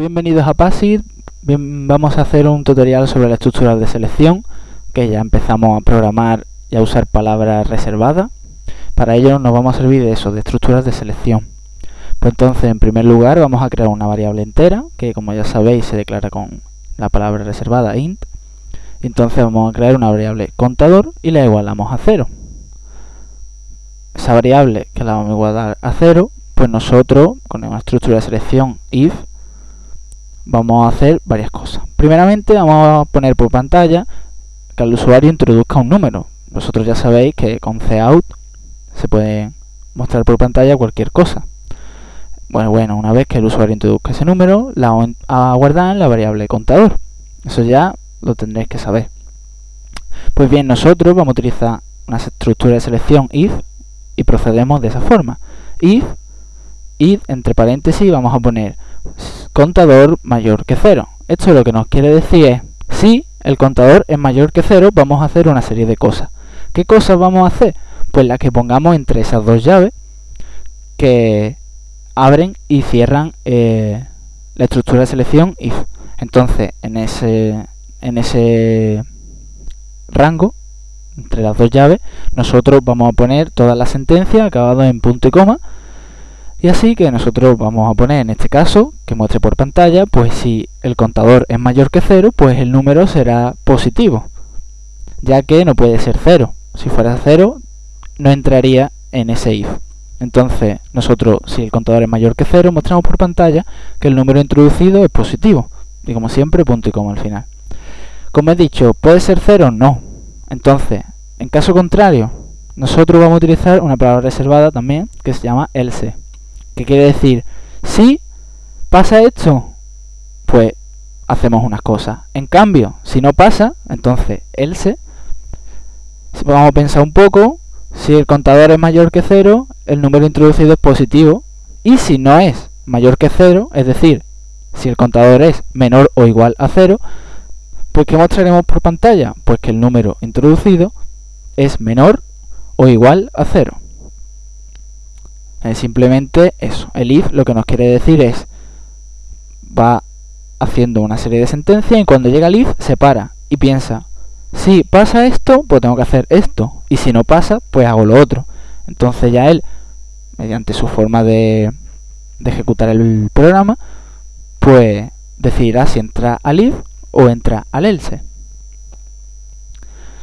Bienvenidos a PASID, vamos a hacer un tutorial sobre las estructuras de selección, que ya empezamos a programar y a usar palabras reservadas. Para ello nos vamos a servir de eso, de estructuras de selección. Pues entonces, en primer lugar, vamos a crear una variable entera, que como ya sabéis se declara con la palabra reservada int. Entonces vamos a crear una variable contador y la igualamos a 0. Esa variable que la vamos a igualar a 0, pues nosotros, con una estructura de selección if, vamos a hacer varias cosas. Primeramente vamos a poner por pantalla que el usuario introduzca un número. Vosotros ya sabéis que con cout se puede mostrar por pantalla cualquier cosa. Bueno, bueno, una vez que el usuario introduzca ese número, la a guardar en la variable contador. Eso ya lo tendréis que saber. Pues bien, nosotros vamos a utilizar una estructura de selección if y procedemos de esa forma. if, if entre paréntesis vamos a poner contador mayor que 0. Esto lo que nos quiere decir es, si el contador es mayor que 0, vamos a hacer una serie de cosas. ¿Qué cosas vamos a hacer? Pues las que pongamos entre esas dos llaves que abren y cierran eh, la estructura de selección if. Entonces, en ese, en ese rango, entre las dos llaves, nosotros vamos a poner todas las sentencias acabadas en punto y coma, y así que nosotros vamos a poner en este caso, que muestre por pantalla, pues si el contador es mayor que 0, pues el número será positivo, ya que no puede ser 0. Si fuera 0, no entraría en ese if. Entonces, nosotros, si el contador es mayor que 0, mostramos por pantalla que el número introducido es positivo. Y como siempre, punto y coma al final. Como he dicho, ¿puede ser 0? No. Entonces, en caso contrario, nosotros vamos a utilizar una palabra reservada también, que se llama else que quiere decir, si pasa esto, pues hacemos unas cosas. En cambio, si no pasa, entonces else, vamos a pensar un poco, si el contador es mayor que 0, el número introducido es positivo, y si no es mayor que 0, es decir, si el contador es menor o igual a 0, pues ¿qué mostraremos por pantalla? Pues que el número introducido es menor o igual a 0. Es simplemente eso. El if lo que nos quiere decir es va haciendo una serie de sentencias y cuando llega el if se para y piensa si pasa esto, pues tengo que hacer esto y si no pasa, pues hago lo otro. Entonces ya él, mediante su forma de, de ejecutar el programa, pues decidirá si entra al if o entra al else.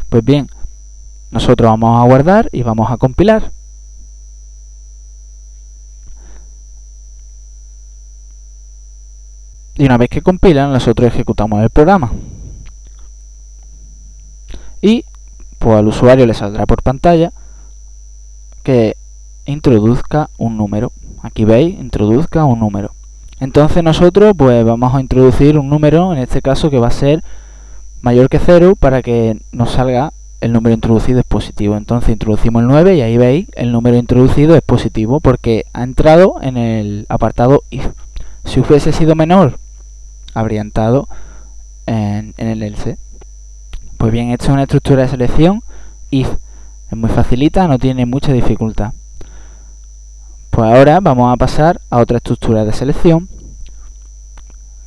Pues bien, nosotros vamos a guardar y vamos a compilar. Y una vez que compilan nosotros ejecutamos el programa y pues al usuario le saldrá por pantalla que introduzca un número aquí veis, introduzca un número entonces nosotros pues vamos a introducir un número, en este caso que va a ser mayor que 0 para que nos salga el número introducido es positivo. Entonces introducimos el 9 y ahí veis el número introducido es positivo porque ha entrado en el apartado if. Si hubiese sido menor habría entrado en, el else. Pues bien, esta es una estructura de selección if. Es muy facilita, no tiene mucha dificultad. Pues ahora vamos a pasar a otra estructura de selección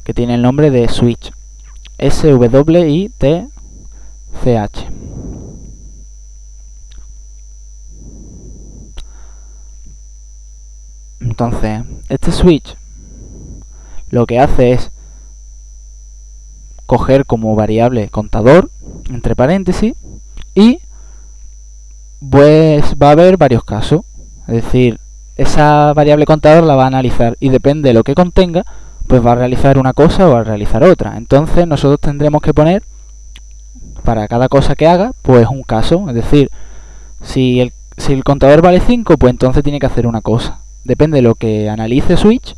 que tiene el nombre de switch. S-W-I-T-C-H. Entonces, este switch lo que hace es coger como variable contador, entre paréntesis, y pues va a haber varios casos. Es decir, esa variable contador la va a analizar y depende de lo que contenga, pues va a realizar una cosa o a realizar otra. Entonces nosotros tendremos que poner para cada cosa que haga, pues un caso. Es decir, si el, si el contador vale 5, pues entonces tiene que hacer una cosa. Depende de lo que analice switch,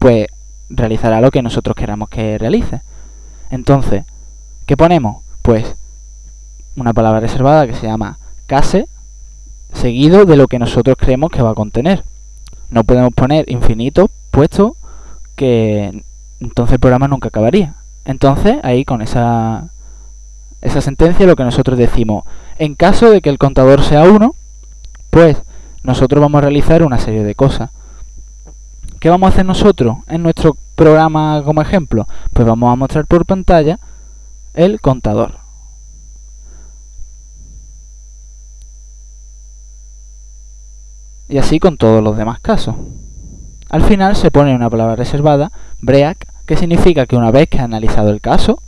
pues realizará lo que nosotros queramos que realice. Entonces, ¿qué ponemos? Pues una palabra reservada que se llama case seguido de lo que nosotros creemos que va a contener. No podemos poner infinito puesto que entonces el programa nunca acabaría. Entonces, ahí con esa, esa sentencia lo que nosotros decimos, en caso de que el contador sea 1, pues nosotros vamos a realizar una serie de cosas. ¿Qué vamos a hacer nosotros en nuestro programa como ejemplo? Pues vamos a mostrar por pantalla el contador. Y así con todos los demás casos. Al final se pone una palabra reservada, break, que significa que una vez que ha analizado el caso,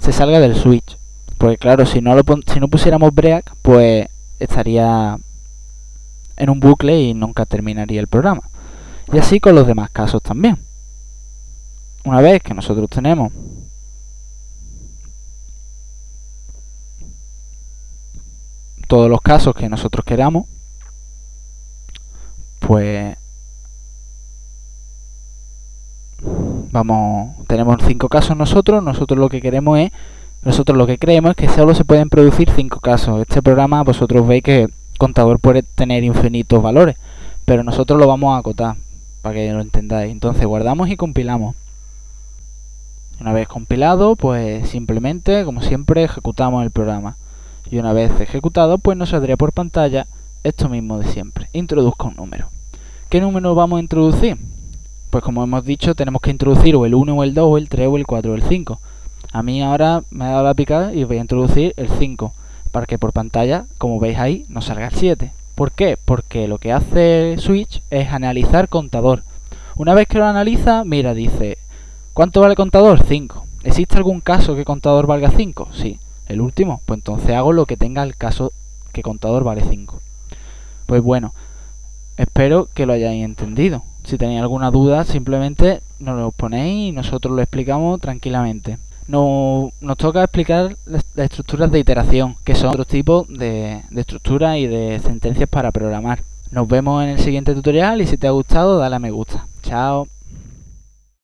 se salga del switch. Porque claro, si no, lo si no pusiéramos break, pues estaría en un bucle y nunca terminaría el programa. Y así con los demás casos también. Una vez que nosotros tenemos todos los casos que nosotros queramos, pues vamos, tenemos cinco casos nosotros, nosotros lo que queremos es, nosotros lo que creemos es que solo se pueden producir cinco casos. Este programa vosotros veis que el contador puede tener infinitos valores, pero nosotros lo vamos a acotar para que lo entendáis. Entonces guardamos y compilamos. Una vez compilado, pues simplemente, como siempre, ejecutamos el programa. Y una vez ejecutado, pues nos saldría por pantalla esto mismo de siempre. Introduzca un número. ¿Qué número vamos a introducir? Pues como hemos dicho, tenemos que introducir o el 1 o el 2 o el 3 o el 4 o el 5. A mí ahora me ha dado la picada y voy a introducir el 5 para que por pantalla, como veis ahí, nos salga el 7. ¿Por qué? Porque lo que hace Switch es analizar contador. Una vez que lo analiza, mira, dice, ¿cuánto vale contador? 5. ¿Existe algún caso que contador valga 5? Sí. ¿El último? Pues entonces hago lo que tenga el caso que contador vale 5. Pues bueno, espero que lo hayáis entendido. Si tenéis alguna duda, simplemente nos lo ponéis y nosotros lo explicamos tranquilamente nos, nos toca explicar las, estructuras de iteración, que son otros tipos de, de estructuras y de sentencias para programar. Nos vemos en el siguiente tutorial y si te ha gustado, dale a me gusta. Chao.